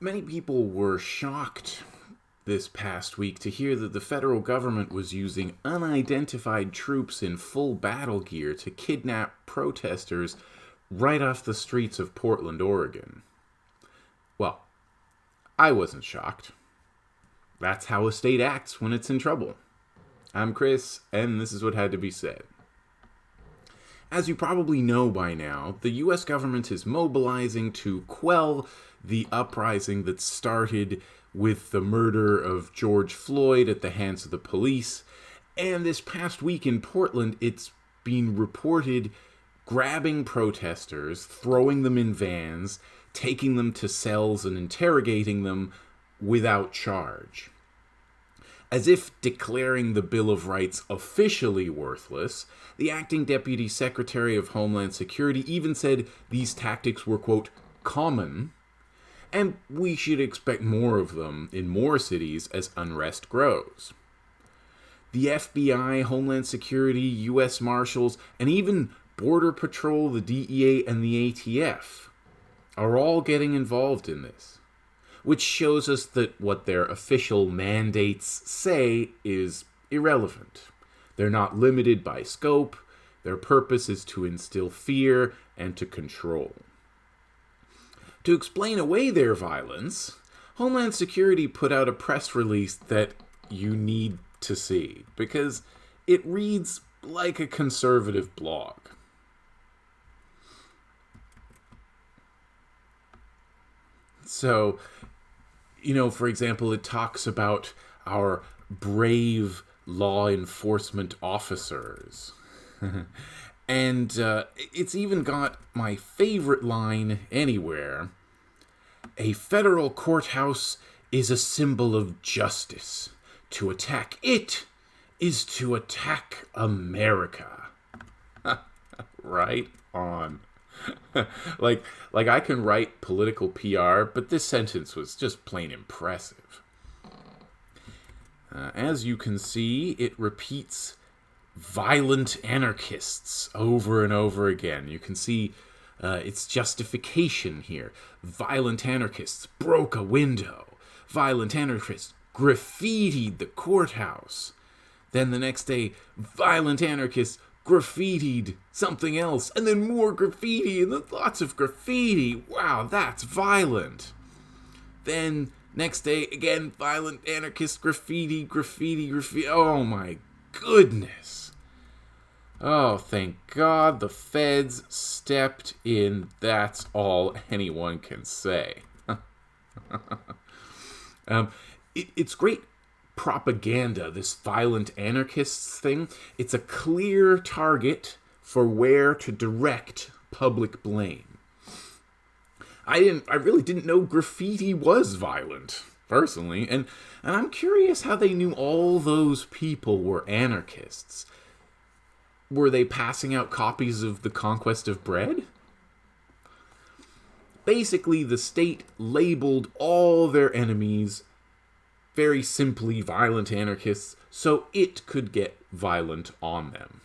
Many people were shocked this past week to hear that the federal government was using unidentified troops in full battle gear to kidnap protesters right off the streets of Portland, Oregon. Well, I wasn't shocked. That's how a state acts when it's in trouble. I'm Chris, and this is what had to be said. As you probably know by now, the US government is mobilizing to quell the uprising that started with the murder of George Floyd at the hands of the police. And this past week in Portland, it's been reported grabbing protesters, throwing them in vans, taking them to cells and interrogating them without charge. As if declaring the Bill of Rights officially worthless, the acting Deputy Secretary of Homeland Security even said these tactics were, quote, common, and we should expect more of them in more cities as unrest grows. The FBI, Homeland Security, U.S. Marshals, and even Border Patrol, the DEA, and the ATF are all getting involved in this which shows us that what their official mandates say is irrelevant. They're not limited by scope, their purpose is to instill fear and to control. To explain away their violence, Homeland Security put out a press release that you need to see because it reads like a conservative blog. So, you know, for example, it talks about our brave law enforcement officers. and uh, it's even got my favorite line anywhere A federal courthouse is a symbol of justice. To attack it is to attack America. right on. like like I can write political PR, but this sentence was just plain impressive. Uh, as you can see, it repeats violent anarchists over and over again. You can see uh, its justification here. Violent anarchists broke a window. Violent anarchists graffitied the courthouse. Then the next day, violent anarchists graffitied something else, and then more graffiti, and then lots of graffiti. Wow, that's violent. Then next day, again, violent anarchist graffiti, graffiti, graffiti. Oh my goodness. Oh, thank God the feds stepped in. That's all anyone can say. um, it, it's great propaganda, this violent anarchists thing, it's a clear target for where to direct public blame. I didn't I really didn't know graffiti was violent, personally, and and I'm curious how they knew all those people were anarchists. Were they passing out copies of The Conquest of Bread? Basically, the state labeled all their enemies very simply violent anarchists, so it could get violent on them.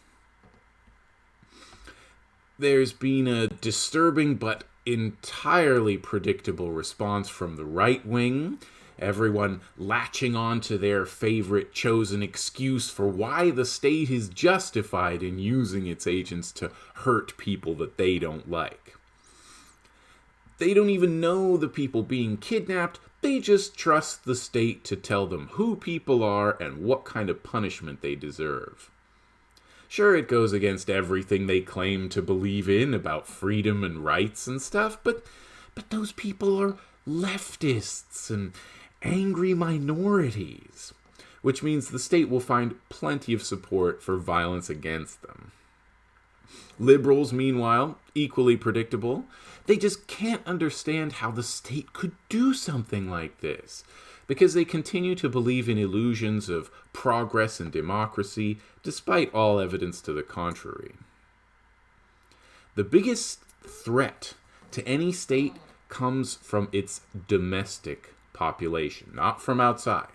There's been a disturbing but entirely predictable response from the right wing, everyone latching on to their favorite chosen excuse for why the state is justified in using its agents to hurt people that they don't like. They don't even know the people being kidnapped, they just trust the state to tell them who people are and what kind of punishment they deserve. Sure, it goes against everything they claim to believe in about freedom and rights and stuff, but but those people are leftists and angry minorities, which means the state will find plenty of support for violence against them. Liberals, meanwhile, equally predictable, they just can't understand how the state could do something like this because they continue to believe in illusions of progress and democracy despite all evidence to the contrary. The biggest threat to any state comes from its domestic population, not from outside.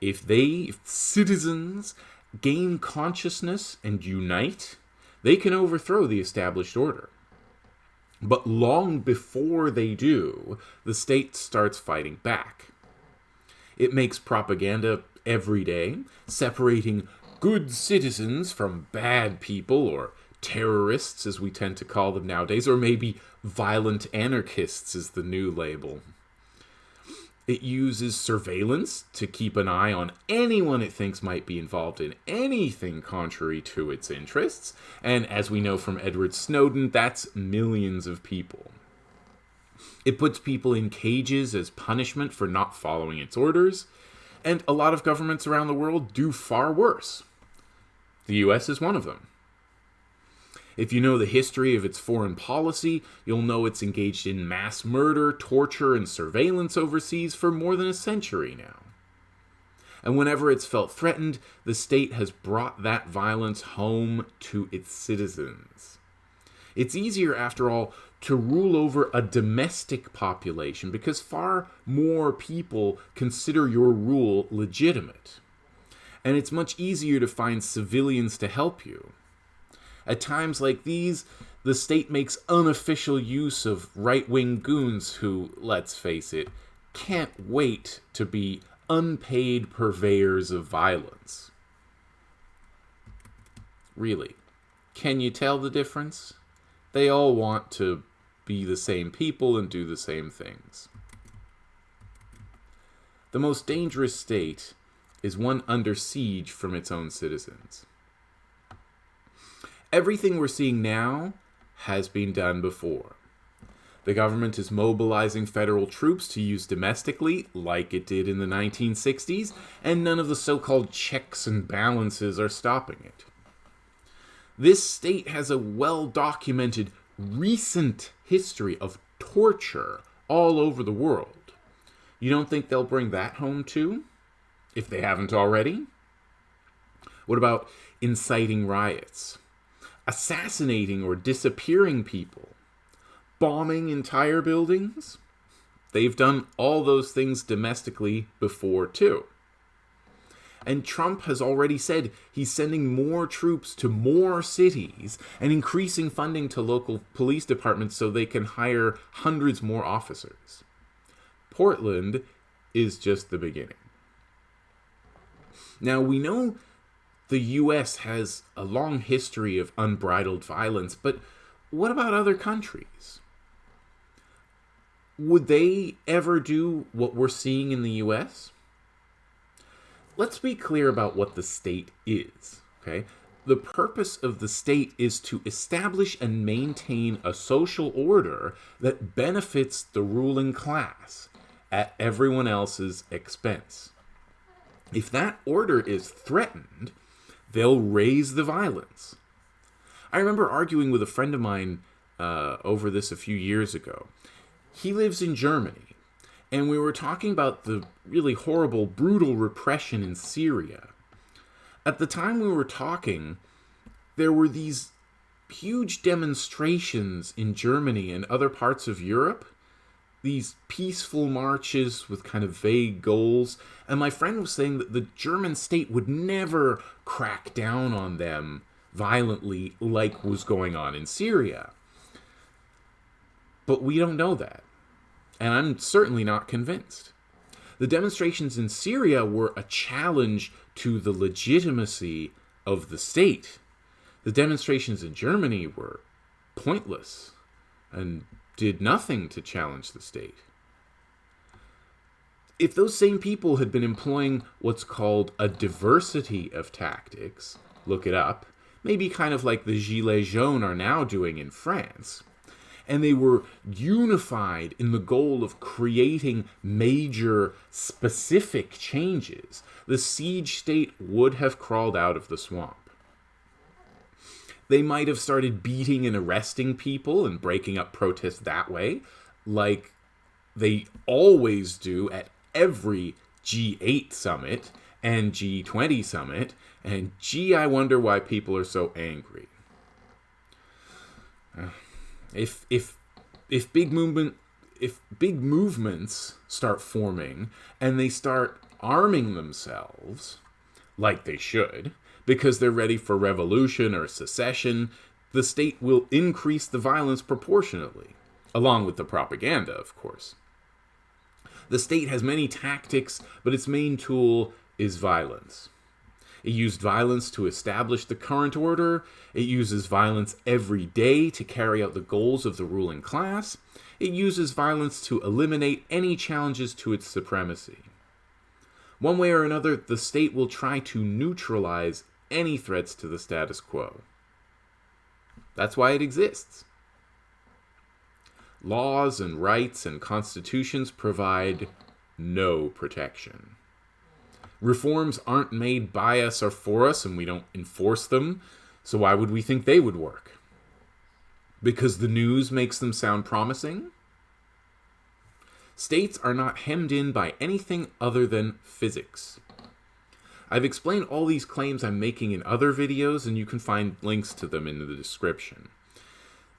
If they, if citizens, gain consciousness and unite, they can overthrow the established order. But long before they do, the state starts fighting back. It makes propaganda every day, separating good citizens from bad people, or terrorists as we tend to call them nowadays, or maybe violent anarchists is the new label. It uses surveillance to keep an eye on anyone it thinks might be involved in anything contrary to its interests. And as we know from Edward Snowden, that's millions of people. It puts people in cages as punishment for not following its orders. And a lot of governments around the world do far worse. The US is one of them. If you know the history of its foreign policy, you'll know it's engaged in mass murder, torture, and surveillance overseas for more than a century now. And whenever it's felt threatened, the state has brought that violence home to its citizens. It's easier, after all, to rule over a domestic population because far more people consider your rule legitimate. And it's much easier to find civilians to help you. At times like these, the state makes unofficial use of right wing goons who, let's face it, can't wait to be unpaid purveyors of violence. Really, can you tell the difference? They all want to be the same people and do the same things. The most dangerous state is one under siege from its own citizens everything we're seeing now has been done before. The government is mobilizing federal troops to use domestically, like it did in the 1960s, and none of the so called checks and balances are stopping it. This state has a well documented recent history of torture all over the world. You don't think they'll bring that home too? If they haven't already? What about inciting riots? Assassinating or disappearing people, bombing entire buildings. They've done all those things domestically before, too. And Trump has already said he's sending more troops to more cities and increasing funding to local police departments so they can hire hundreds more officers. Portland is just the beginning. Now, we know the US has a long history of unbridled violence, but what about other countries? Would they ever do what we're seeing in the US? Let's be clear about what the state is, okay? The purpose of the state is to establish and maintain a social order that benefits the ruling class at everyone else's expense. If that order is threatened, they'll raise the violence. I remember arguing with a friend of mine uh, over this a few years ago. He lives in Germany, and we were talking about the really horrible, brutal repression in Syria. At the time we were talking, there were these huge demonstrations in Germany and other parts of Europe these peaceful marches with kind of vague goals. And my friend was saying that the German state would never crack down on them violently like was going on in Syria. But we don't know that. And I'm certainly not convinced. The demonstrations in Syria were a challenge to the legitimacy of the state. The demonstrations in Germany were pointless and did nothing to challenge the state. If those same people had been employing what's called a diversity of tactics, look it up, maybe kind of like the Gilets jaunes are now doing in France, and they were unified in the goal of creating major specific changes, the siege state would have crawled out of the swamp. They might have started beating and arresting people and breaking up protests that way, like they always do at every G8 summit and G20 summit. And gee, I wonder why people are so angry. If if if big movement if big movements start forming and they start arming themselves like they should because they're ready for revolution or secession, the state will increase the violence proportionately, along with the propaganda, of course. The state has many tactics, but its main tool is violence. It used violence to establish the current order. It uses violence every day to carry out the goals of the ruling class. It uses violence to eliminate any challenges to its supremacy. One way or another, the state will try to neutralize any threats to the status quo. That's why it exists. Laws and rights and constitutions provide no protection. Reforms aren't made by us or for us, and we don't enforce them, so why would we think they would work? Because the news makes them sound promising? States are not hemmed in by anything other than physics. I've explained all these claims I'm making in other videos, and you can find links to them in the description.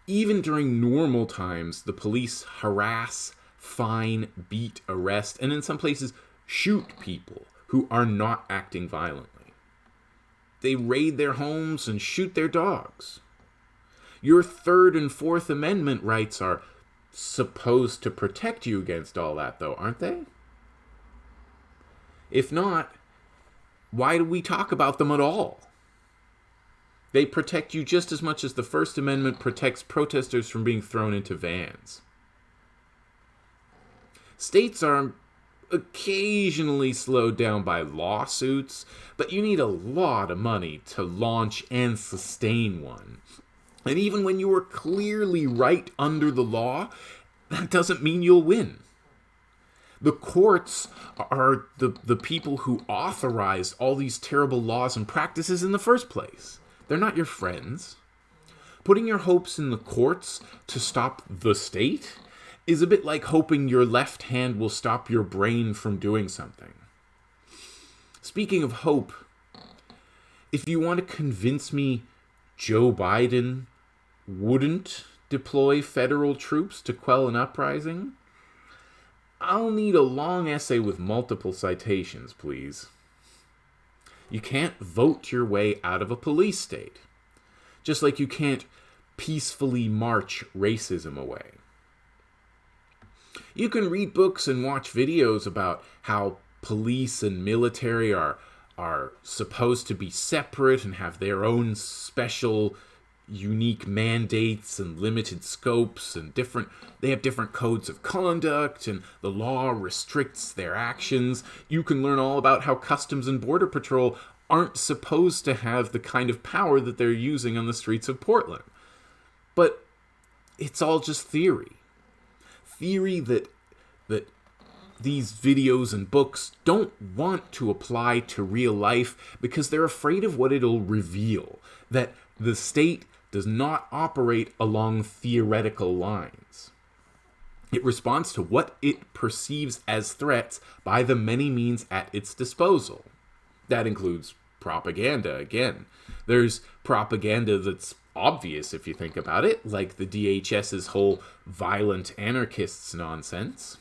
Even during normal times, the police harass, fine, beat, arrest, and in some places shoot people who are not acting violently. They raid their homes and shoot their dogs. Your Third and Fourth Amendment rights are supposed to protect you against all that, though, aren't they? If not, why do we talk about them at all? They protect you just as much as the First Amendment protects protesters from being thrown into vans. States are occasionally slowed down by lawsuits, but you need a lot of money to launch and sustain one. And even when you are clearly right under the law, that doesn't mean you'll win. The courts are the, the people who authorized all these terrible laws and practices in the first place. They're not your friends. Putting your hopes in the courts to stop the state is a bit like hoping your left hand will stop your brain from doing something. Speaking of hope, if you want to convince me Joe Biden wouldn't deploy federal troops to quell an uprising, I'll need a long essay with multiple citations, please. You can't vote your way out of a police state, just like you can't peacefully march racism away. You can read books and watch videos about how police and military are are supposed to be separate and have their own special unique mandates and limited scopes and different they have different codes of conduct and the law restricts their actions. You can learn all about how customs and border patrol aren't supposed to have the kind of power that they're using on the streets of Portland. But it's all just theory. Theory that that these videos and books don't want to apply to real life because they're afraid of what it'll reveal. That the state does not operate along theoretical lines. It responds to what it perceives as threats by the many means at its disposal. That includes propaganda, again. There's propaganda that's obvious if you think about it, like the DHS's whole violent anarchists nonsense.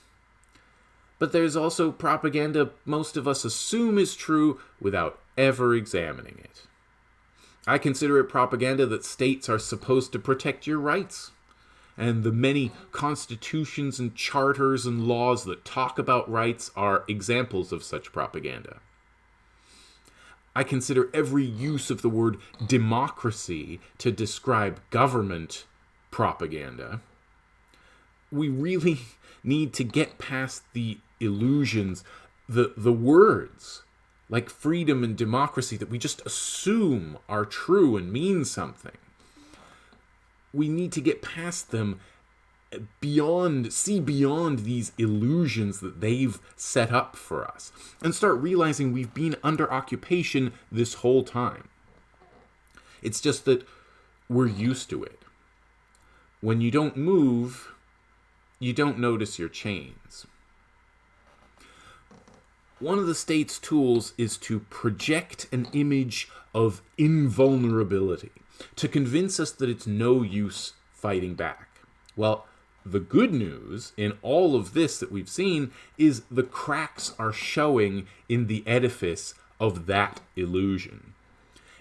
But there's also propaganda most of us assume is true without ever examining it. I consider it propaganda that states are supposed to protect your rights. And the many constitutions and charters and laws that talk about rights are examples of such propaganda. I consider every use of the word democracy to describe government propaganda. We really need to get past the illusions, the, the words like freedom and democracy that we just assume are true and mean something. We need to get past them beyond see beyond these illusions that they've set up for us and start realizing we've been under occupation this whole time. It's just that we're used to it. When you don't move, you don't notice your chains. One of the state's tools is to project an image of invulnerability, to convince us that it's no use fighting back. Well, the good news in all of this that we've seen is the cracks are showing in the edifice of that illusion.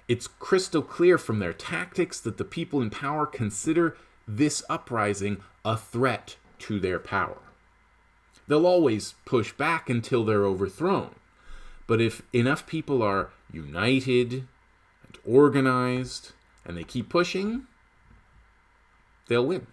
It's crystal clear from their tactics that the people in power consider this uprising a threat to their power. They'll always push back until they're overthrown. But if enough people are united and organized and they keep pushing, they'll win.